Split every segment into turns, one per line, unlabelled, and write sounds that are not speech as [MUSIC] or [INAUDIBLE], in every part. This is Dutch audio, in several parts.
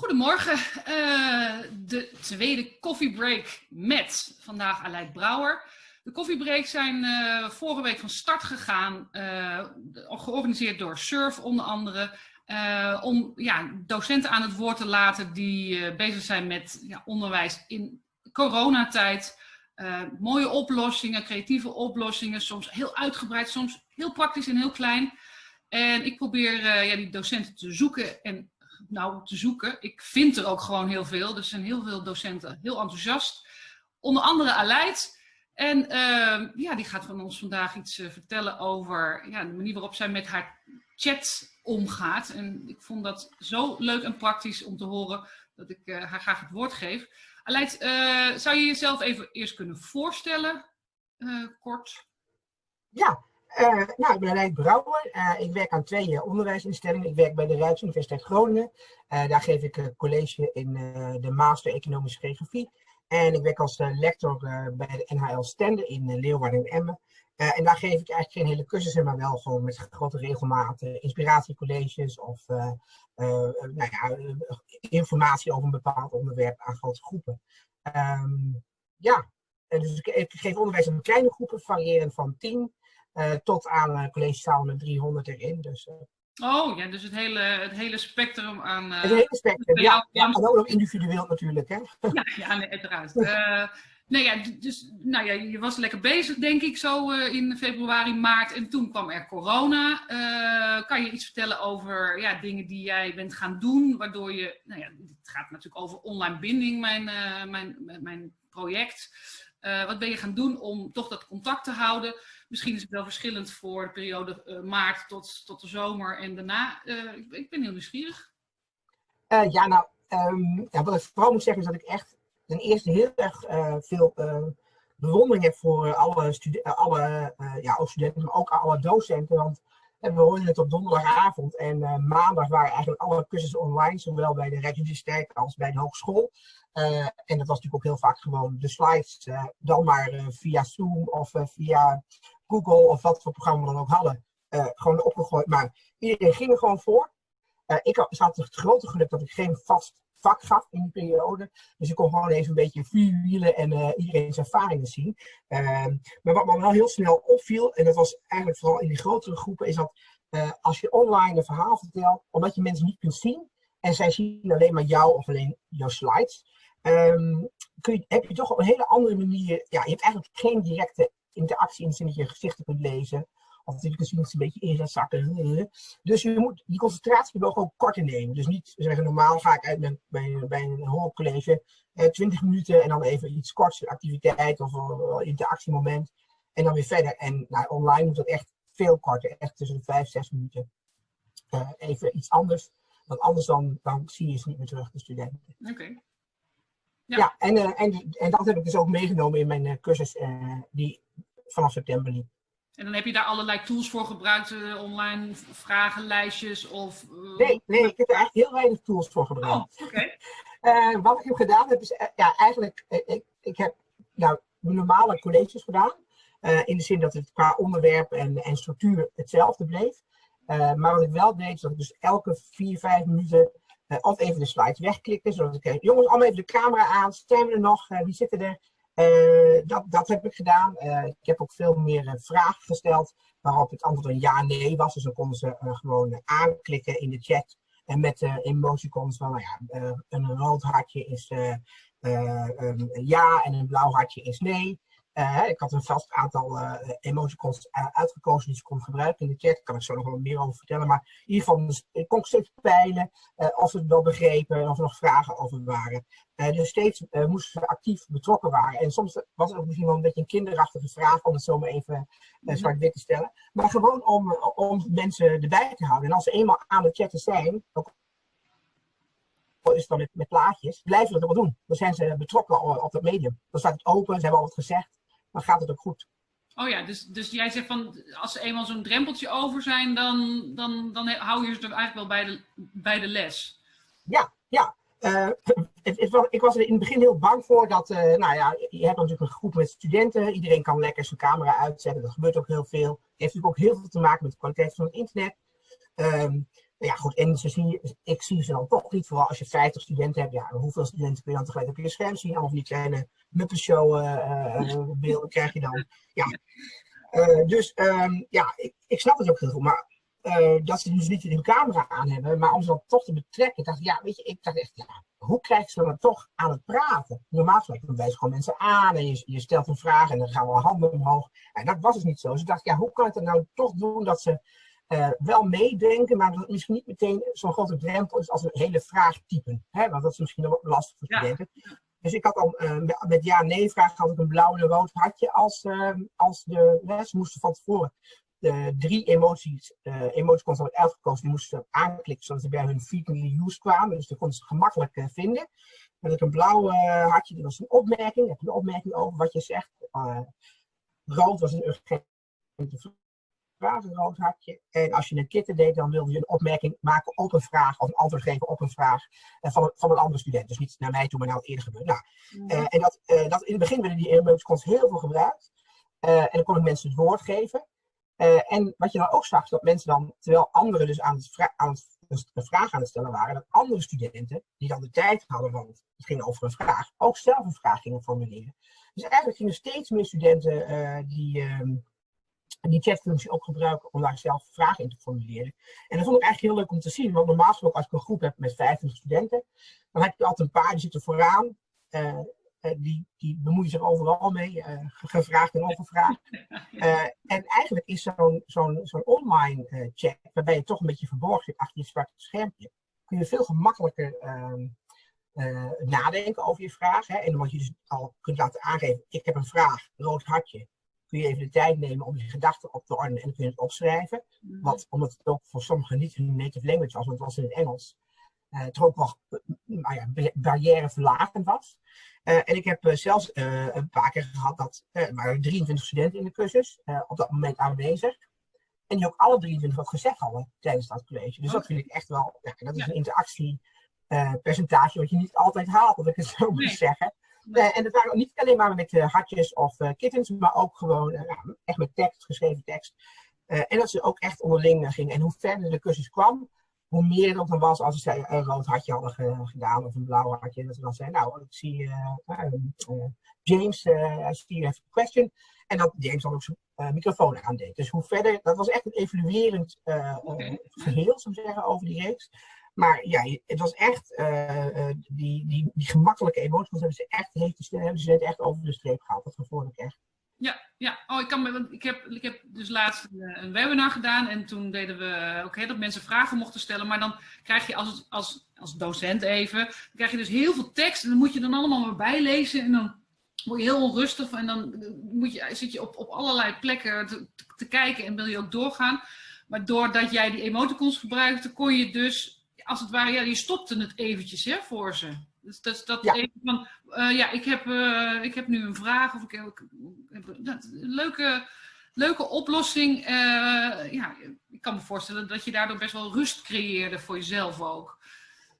Goedemorgen, uh, de tweede koffiebreak met vandaag Aleid Brouwer. De koffiebreaks zijn uh, vorige week van start gegaan, uh, georganiseerd door SURF onder andere, om ja, docenten aan het woord te laten die bezig zijn met ja, onderwijs in coronatijd. mooie oplossingen, creatieve oplossingen, soms heel uitgebreid, soms heel praktisch en heel klein. En ik probeer ja, die docenten te zoeken en nou te zoeken. Ik vind er ook gewoon heel veel. Er zijn heel veel docenten heel enthousiast. Onder andere Aleid. En uh, ja, die gaat van ons vandaag iets uh, vertellen over ja, de manier waarop zij met haar chat omgaat. En ik vond dat zo leuk en praktisch om te horen dat ik uh, haar graag het woord geef. Aleid, zou je jezelf even eerst kunnen voorstellen, kort?
Ja, nou, ik ben Aleid Brouwer. Uh, ik werk aan twee uh, onderwijsinstellingen. Ik werk bij de Rijksuniversiteit Groningen. daar geef ik college in de Master Economische Geografie. En ik werk als lector bij de NHL Stende in Leeuwarden en Emmen. en daar geef ik eigenlijk geen hele cursussen, maar wel gewoon met grote regelmaat inspiratiecolleges of nou ja, informatie over een bepaald onderwerp aan grote groepen. Um, ja, dus ik, ik, geef onderwijs aan kleine groepen, variërend van 10 uh, tot aan uh, collegezalen met 300 erin. Dus, uh,
oh ja, dus het hele, het hele spectrum aan...
het hele spectrum, ja. ja, en ook nog individueel natuurlijk, hè? [LAUGHS]
ja, ja nee, uiteraard. nee, ja, dus, nou ja, je was lekker bezig, denk ik, zo in februari, maart. En toen kwam er corona. kan je iets vertellen over ja, dingen die jij bent gaan doen, waardoor je... Nou ja, het gaat natuurlijk over online binding, mijn, mijn, mijn project. wat ben je gaan doen om toch dat contact te houden? Misschien is het wel verschillend voor de periode uh, maart tot, tot de zomer en daarna. Uh, ik, ben heel nieuwsgierig.
Uh, ja, nou, um, ja, wat ik vooral moet zeggen is dat ik echt ten eerste heel erg veel bewondering heb voor alle, alle ja, studenten, maar ook alle docenten. Want we hoorden het op donderdagavond en maandag waren eigenlijk alle cursussen online, zowel bij de Rijksuniversiteit als bij de hogeschool. En dat was natuurlijk ook heel vaak gewoon de slides, dan maar via Zoom of via Google of wat voor programma we dan ook hadden, uh, gewoon opgegooid. Maar iedereen ging er gewoon voor. Uh, ik had het grote geluk dat ik geen vast vak gaf in die periode. Dus ik kon gewoon even een beetje vuurwielen en uh, iedereen's ervaringen zien. Ehm, maar wat me wel heel snel opviel, en dat was eigenlijk vooral in die grotere groepen, is dat als je online een verhaal vertelt, omdat je mensen niet kunt zien, en zij zien alleen maar jou of alleen jouw slides, um, kun je, heb je toch op een hele andere manier, ja, je hebt eigenlijk geen directe interactie in zin dat je gezichten kunt lezen. Of je kunt zien een beetje in gaat zakken. Dus je moet die concentratie gewoon korter nemen. Dus niet zeggen, normaal ga ik uit met, bij, bij een hoorcollege eh, 20 minuten en dan even iets korts, activiteit of een interactiemoment. En dan weer verder. En nou, online moet dat echt veel korter. Echt tussen de 5, 6 minuten. Uh, even iets anders. Want anders dan, dan zie je ze niet meer terug, de studenten.
Oké.
Ja, ja en, uh, en, en dat heb ik dus ook meegenomen in mijn uh, cursus uh, die vanaf september liep.
En dan heb je daar allerlei tools voor gebruikt, online vragenlijstjes of...
Nee, nee, ik heb er eigenlijk heel weinig tools voor gebruikt.
Oh, [LAUGHS]
wat ik heb gedaan heb is, ja, eigenlijk, ik, ik heb nou, normale colleges gedaan. in de zin dat het qua onderwerp en, en structuur hetzelfde bleef. maar wat ik wel deed, is dat ik dus elke vier, vijf minuten uh, of even de slides wegklikken, zodat ik, uh, jongens, allemaal even de camera aan, we er nog, uh, wie zitten er? dat, dat heb ik gedaan. ik heb ook veel meer vragen gesteld, waarop het antwoord een ja-nee was. Dus dan konden ze gewoon aanklikken in de chat. En met de emoticons van, nou ja, een rood hartje is ja en een blauw hartje is nee. Uh, ik had een vast aantal uh, emoticons uitgekozen die ze kon gebruiken in de chat. Daar kan ik zo nog wel meer over vertellen. Maar in ieder geval, dus, ik kon steeds peilen uh, of ze het wel begrepen of er nog vragen over waren. dus steeds moesten ze actief betrokken waren. En soms was het ook misschien wel een beetje een kinderachtige vraag om het zo maar even zwart-wit te stellen. Maar gewoon om, om mensen erbij te houden. En als ze eenmaal aan het chatten zijn, ook is dan met, met plaatjes, blijven ze dat wel doen. Dan zijn ze betrokken op, op dat medium. Dan staat het open, ze hebben al wat gezegd dan gaat het ook goed.
Oh ja, dus, dus jij zegt van als ze eenmaal zo'n drempeltje over zijn, dan, dan, dan hou je ze er eigenlijk wel bij de, bij de les.
Ja, ja. Uh, het, het, ik was er in het begin heel bang voor dat, uh, nou ja, je hebt natuurlijk een groep met studenten. Iedereen kan lekker zijn camera uitzetten. Dat gebeurt ook heel veel. Het heeft natuurlijk ook heel veel te maken met de kwaliteit van het internet. Um, ja, goed, en ze zie, ik zie ze dan toch niet, vooral als je 50 studenten hebt. Ja, hoeveel studenten kun je dan tegelijk op je scherm zien? Allemaal die kleine Muppet-show beelden krijg je dan. Ja. dus um, ja, ik, ik snap het ook heel goed. Maar dat ze dus niet een camera aan hebben, maar om ze dan toch te betrekken. dacht ja, weet je, ik dacht echt, ja, hoe krijg je ze dan toch aan het praten? Normaal gesproken wijs gewoon mensen aan en je, je stelt een vraag en dan gaan we handen omhoog. En dat was dus niet zo. Dus ik dacht, ja, hoe kan ik het nou toch doen dat ze uh, wel meedenken, maar dat het misschien niet meteen zo'n grote drempel is als een hele vraag typen. Hè? Want dat is misschien nog lastig voor studenten. Ja. Dus ik had al uh, met ja-nee-vraag had ik een blauw en een rood hartje als, uh, als de les. moesten van tevoren de drie emoties, uh, emoticons hadden uitgekozen, die moesten aanklikken zodat ze bij hun frequently used kwamen. Dus dat konden ze gemakkelijk uh, vinden. En ik een blauw hartje, dat was een opmerking. Heb je een opmerking over wat je zegt? rood was een urgente vraag, een rood hartje. En als je een kitten deed, dan wilde je een opmerking maken op een vraag, of een antwoord geven op een vraag van, een, van een andere student. Dus niet naar mij toe, maar naar het eerder gebeurd. Nou, mm. en dat, dat, in het begin werden die emoticons heel veel gebruikt. en dan kon ik mensen het woord geven. En wat je dan ook zag, is dat mensen dan, terwijl anderen dus aan het, aan het een vraag aan het stellen waren, dat andere studenten, die dan de tijd hadden, want het ging over een vraag, ook zelf een vraag gingen formuleren. Dus eigenlijk gingen steeds meer studenten uh, die, chatfunctie ook gebruiken om daar zelf vragen in te formuleren. En dat vond ik eigenlijk heel leuk om te zien, want normaal gesproken als ik een groep heb met 25 studenten, dan heb je altijd een paar die zitten vooraan, uh, uh, die, die bemoeien zich overal mee, uh, gevraagd en ongevraagd. Uh, [LAUGHS] en eigenlijk is zo'n zo'n zo'n online chat, waarbij je toch een beetje verborgen zit achter je zwarte schermpje, kun je veel gemakkelijker ehm, nadenken over je vraag. Hè? En omdat je dus al kunt laten aangeven, ik heb een vraag, rood hartje, kun je even de tijd nemen om je gedachten op te ordenen en kun je het opschrijven. Mm Wat, omdat het ook voor sommigen niet hun native language was, want het was in het Engels, uh, toch ook wel nou ja, barrièreverlagend was. Uh, en ik heb uh, zelfs een paar keer gehad dat er waren 23 studenten in de cursus op dat moment aanwezig. En die ook alle 23 wat gezegd hadden tijdens dat college. Dus dat vind ik echt wel, ja, dat is een interactiepercentage wat je niet altijd haalt, dat ik het zo moet zeggen. En dat waren niet alleen maar met hartjes of kittens, maar ook gewoon echt met tekst, geschreven tekst. en dat ze ook echt onderling gingen. En hoe verder de cursus kwam, hoe meer het ook dan was als ze een rood hartje hadden gedaan of een blauw hartje. Dat ze dan zeiden, nou, ik zie uh, uh, James, uh, I see you have a question. En dat James dan ook zijn microfoon aandeed. Dus hoe verder, dat was echt een evaluerend okay. geheel, zou ik zeggen, over die reeks. Maar ja, het was echt, die, die, die gemakkelijke emoties hebben ze echt, hebben ze echt over de streep gehaald. Dat gevoel ik echt.
Ja, ja. Oh, ik, kan, want ik, heb, ik heb dus laatst een, een webinar gedaan en toen deden we ook dat mensen vragen mochten stellen. Maar dan krijg je als, als, als docent even, dan krijg je dus heel veel tekst en dan moet je dan allemaal maar bijlezen en dan word je heel onrustig en dan moet je, zit je op, op allerlei plekken te, te kijken en wil je ook doorgaan. Maar doordat jij die emoticons gebruikte, kon je dus, als het ware, ja, je stopte het eventjes hè, voor ze. Dus dat, dat ja. even van, uh, ja, ik heb, uh, ik heb nu een vraag of ik heb, dat, leuke, leuke oplossing. Uh, ja, ik kan me voorstellen dat je daardoor best wel rust creëerde voor jezelf ook.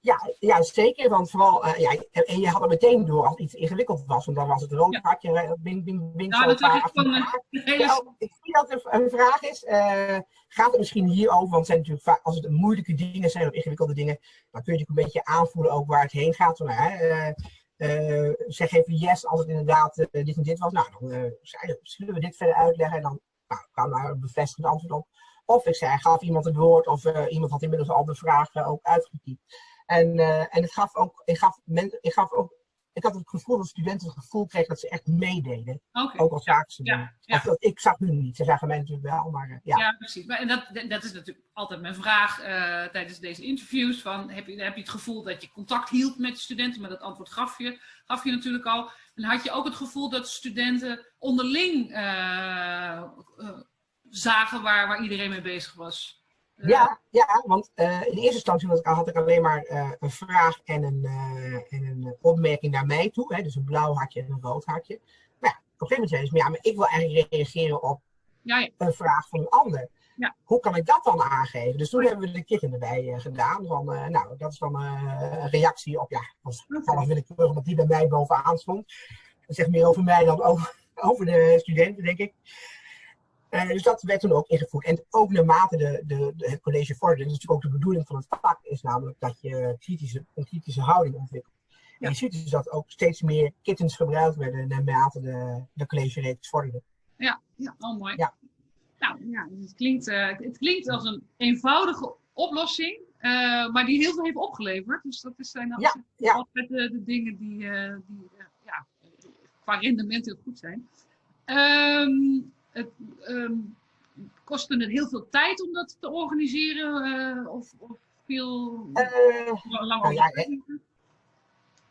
Ja, ja, zeker. Want vooral, uh, ja, en je had het meteen door als iets ingewikkeld was. Want dan was het rood hartje, ja. bing, bing, bing. Nou, dat ik van hele... ja, ik zie dat er een vraag is. Uh, gaat het misschien hierover? Want het zijn natuurlijk als het moeilijke dingen zijn of ingewikkelde dingen, dan kun je natuurlijk een beetje aanvoelen ook waar het heen gaat. Uh, zeg even yes als het inderdaad dit en dit was. Nou, dan zullen we dit verder uitleggen en dan nou, kan daar een bevestigend antwoord op. Of ik zei, gaf iemand het woord of iemand had inmiddels al de vraag ook uitgetypt. En, uh, en het gaf ook, ik, gaf men, ik gaf ook, ik had het gevoel dat studenten het gevoel kregen dat ze echt meededen. Okay. Ook al zagen ze ja, ja. Dat, ik zag hun niet, ze zagen mij natuurlijk wel, maar uh, ja.
Ja, precies. Maar, en dat, dat is natuurlijk altijd mijn vraag uh, tijdens deze interviews. Van, heb, je, heb je het gevoel dat je contact hield met de studenten? Maar dat antwoord gaf je, gaf je natuurlijk al. En had je ook het gevoel dat studenten onderling zagen waar, waar iedereen mee bezig was?
Ja, ja want uh, in eerste instantie had ik, had ik alleen maar uh, een vraag en een, uh, en een opmerking naar mij toe. Hè, dus een blauw hartje en een rood hartje. Maar ja, op een gegeven moment zei ze, ja, maar ik wil eigenlijk reageren op ja, ja. een vraag van een ander. Ja. Hoe kan ik dat dan aangeven? Dus toen hebben we de kitten erbij gedaan. Van, nou, dat is dan een reactie op, ja, als toevallig ik terug omdat die bij mij bovenaan stond. Dat zegt meer over mij dan over, over de studenten, denk ik. Dus dat werd toen ook ingevoerd. En ook naarmate de, de, de het college vorderde, dat is natuurlijk ook de bedoeling van het vak, is namelijk dat je kritische, een kritische houding ontwikkelt. En je ziet dus dat ook steeds meer kittens gebruikt werden naarmate de, de college-reeks vorderde.
Ja, ja, oh mooi. Ja. Nou ja, het klinkt, uh, het klinkt als een eenvoudige oplossing, uh, maar die heel veel heeft opgeleverd. Dus dat zijn ja, ja. altijd de, de, dingen die, die ja, qua rendement heel goed zijn. Um, het um, kostte het heel veel tijd om dat te organiseren? of, of veel lang nou, ja,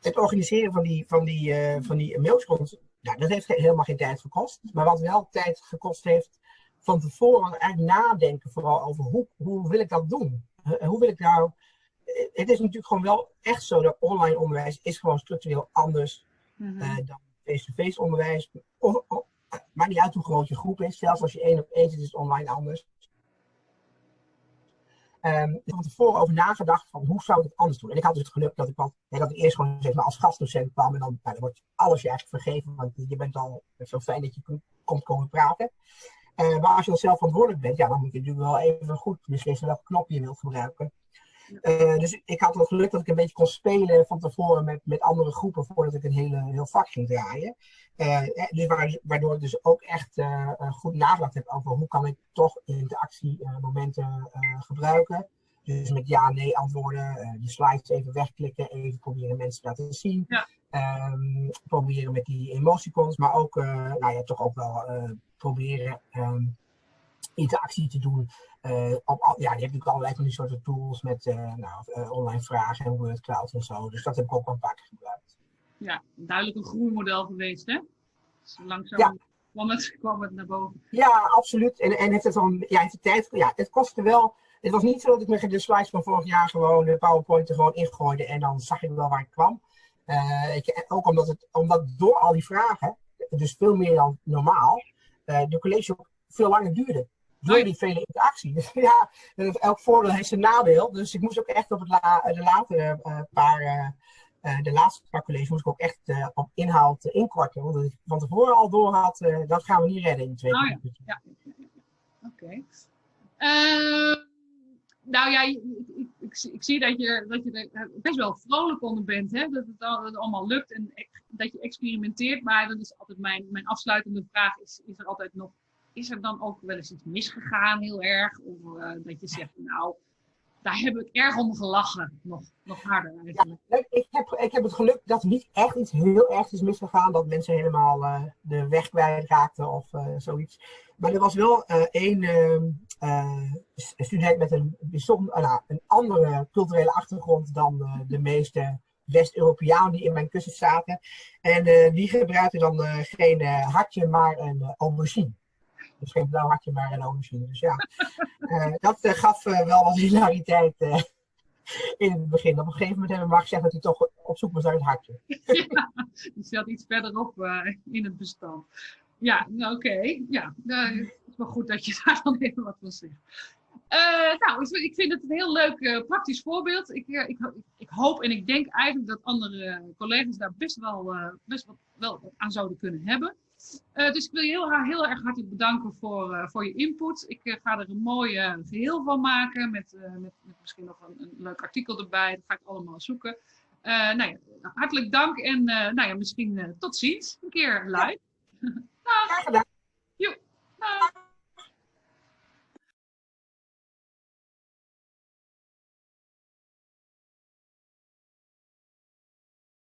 het organiseren van die, van die, uh, van die nou, dat heeft helemaal geen tijd gekost. Maar wat wel tijd gekost heeft, van tevoren eigenlijk nadenken vooral over hoe, hoe wil ik dat doen? hoe wil ik nou... Het is natuurlijk gewoon wel echt zo dat online onderwijs is gewoon structureel anders mm -hmm. uh, dan face-to-face onderwijs. Of, of, maakt niet uit hoe groot je groep is. Zelfs als je één op één zit, is het online anders. Um, ik heb er tevoren over nagedacht van hoe zou ik het anders doen. En ik had dus het geluk dat ik, wat, dat ik eerst gewoon als gastdocent kwam en dan, nou, dan wordt alles je eigenlijk vergeven, want je bent al zo fijn dat je komt komen praten. Uh, maar als je dan zelf verantwoordelijk bent, ja, dan moet je natuurlijk wel even goed beslissen welke knop je wilt gebruiken. Uh, dus ik had het geluk dat ik een beetje kon spelen van tevoren met, met andere groepen voordat ik een hele, heel vak ging draaien. Uh, dus waardoor ik dus ook echt uh, goed nagedacht heb over hoe kan ik toch interactiemomenten gebruiken. Dus met ja, nee antwoorden, de slides even wegklikken, even proberen mensen te laten zien. Ja. Um, proberen met die emoticons, maar ook, nou ja, toch ook wel proberen um, interactie te doen. Uh, op, ja, je hebt natuurlijk allerlei van die soorten tools met uh, nou, uh, online vragen en Word Cloud en zo. Dus dat heb ik ook wel een paar keer gebruikt.
Ja, duidelijk een groeimodel geweest, hè? Dus langzaam ja. kwam, het, kwam het naar boven.
Ja, absoluut. En, en heeft het dan, ja, heeft de tijd, ja, het kostte wel. Het was niet zo dat ik met de slides van vorig jaar gewoon de PowerPoint er gewoon ingooide en dan zag ik wel waar ik kwam. Ik, ook omdat, het, omdat door al die vragen, dus veel meer dan normaal, de college ook veel langer duurde door die vele interactie. Dus [LAUGHS] ja, elk voordeel heeft zijn nadeel. Dus ik moest ook echt op het la de latere uh, paar, uh, de laatste paar colleges moest ik ook echt uh, op inhoud inkorten. Want ik van tevoren al door had, dat gaan we niet redden in twee oh,
ja. ja. Oké. Okay. Ehm, nou ja, ik, ik, ik, ik, zie dat je, dat je er best wel vrolijk onder bent. Hè? Dat, het, dat het allemaal lukt en dat je experimenteert. Maar dat is altijd mijn, mijn afsluitende vraag. Is, is er altijd nog is er dan ook wel eens iets misgegaan heel erg? Of uh, dat je zegt, nou, daar heb ik erg om gelachen. Nog, nog harder eigenlijk.
Ja, ik, heb, ik heb het geluk dat er niet echt iets heel erg is misgegaan. Dat mensen helemaal uh, de weg kwijtraakten of uh, zoiets. Maar er was wel één student met een, bijzonder, nou, een andere culturele achtergrond dan de meeste West-Europeanen die in mijn kussen zaten. En die gebruikte dan geen hartje, maar een aubergine. Dus geen blauw hartje, maar een aubergine. Dus ja, uh, [LAUGHS] dat uh, gaf uh, wel wat hilariteit in het begin. Op een gegeven moment hebben we maar gezegd dat hij toch op zoek was naar het hartje. [LAUGHS]
ja, die zat iets verderop in het bestand. Ja, nou, oké. Okay. Ja, nou, het is wel goed dat je [LAUGHS] daar dan even wat van zegt. nou, ik vind het een heel leuk praktisch voorbeeld. Ik, ik, ik, hoop en ik denk eigenlijk dat andere collega's daar best wel, best wel, wel aan zouden kunnen hebben. Uh, dus ik wil je heel, heel erg hartelijk bedanken voor, uh, voor je input. Ik uh, ga er een mooi geheel van maken met, met, met, misschien nog een, een, leuk artikel erbij. Dat ga ik allemaal zoeken. nou ja, hartelijk dank en nou ja, misschien tot ziens een keer live. [LAUGHS]
Graag gedaan.